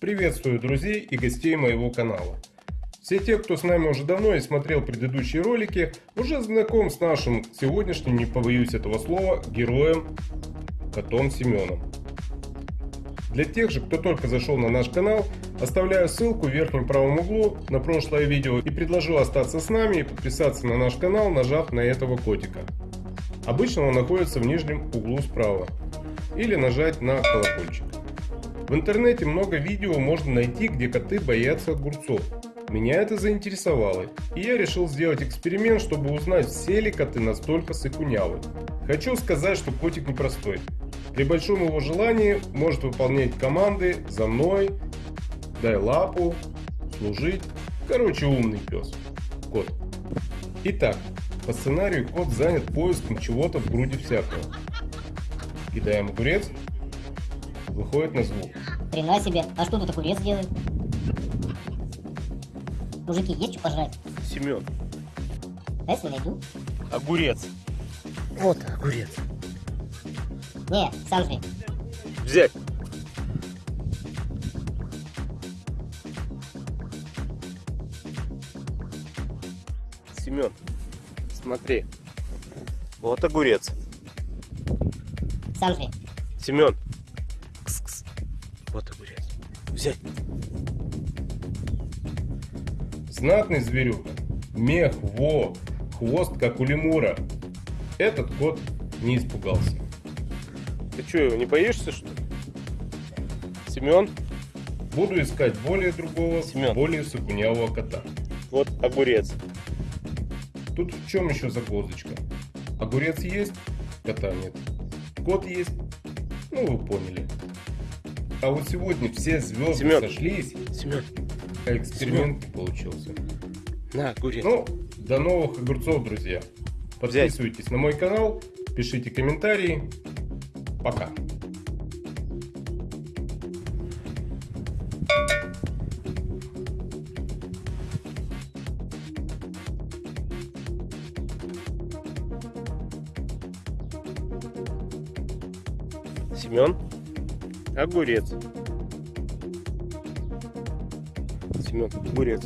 Приветствую друзей и гостей моего канала. Все те, кто с нами уже давно и смотрел предыдущие ролики, уже знаком с нашим сегодняшним, не побоюсь этого слова, героем, котом Семеном. Для тех же, кто только зашел на наш канал, оставляю ссылку в верхнем правом углу на прошлое видео и предложу остаться с нами и подписаться на наш канал, нажав на этого котика. Обычно он находится в нижнем углу справа. Или нажать на колокольчик. В интернете много видео можно найти, где коты боятся огурцов. Меня это заинтересовало, и я решил сделать эксперимент, чтобы узнать, все ли коты настолько сыкунявы. Хочу сказать, что котик непростой. При большом его желании может выполнять команды «за мной», «дай лапу», «служить». Короче, умный пес. Кот. Итак, по сценарию кот занят поиском чего-то в груди всякого. Кидаем огурец, выходит на звук. Хрена себе, а что тут огурец делает? Мужики, есть что пожрать? Семен, А если найду? огурец. Вот огурец. Не, сам жри. Взять. Семен, смотри. Вот огурец. Сам жри. Семен. Вот огурец. Взять. Знатный зверюга. Мех, во, хвост как у лемура. Этот кот не испугался. Ты что, его не боишься, что ли? Семен, Буду искать более другого, Семен. более сыкунявого кота. вот огурец. Тут в чем еще загвоздочка? Огурец есть, кота нет. Кот есть, ну вы поняли. А вот сегодня все звезды Семен. сошлись, Семен, эксперимент не получился. на огурец. Ну, до новых огурцов, друзья. Подписывайтесь на мой канал, пишите комментарии. Пока. Семен, огурец. Семен, огурец.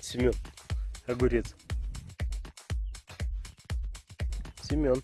Семен, огурец. Семен.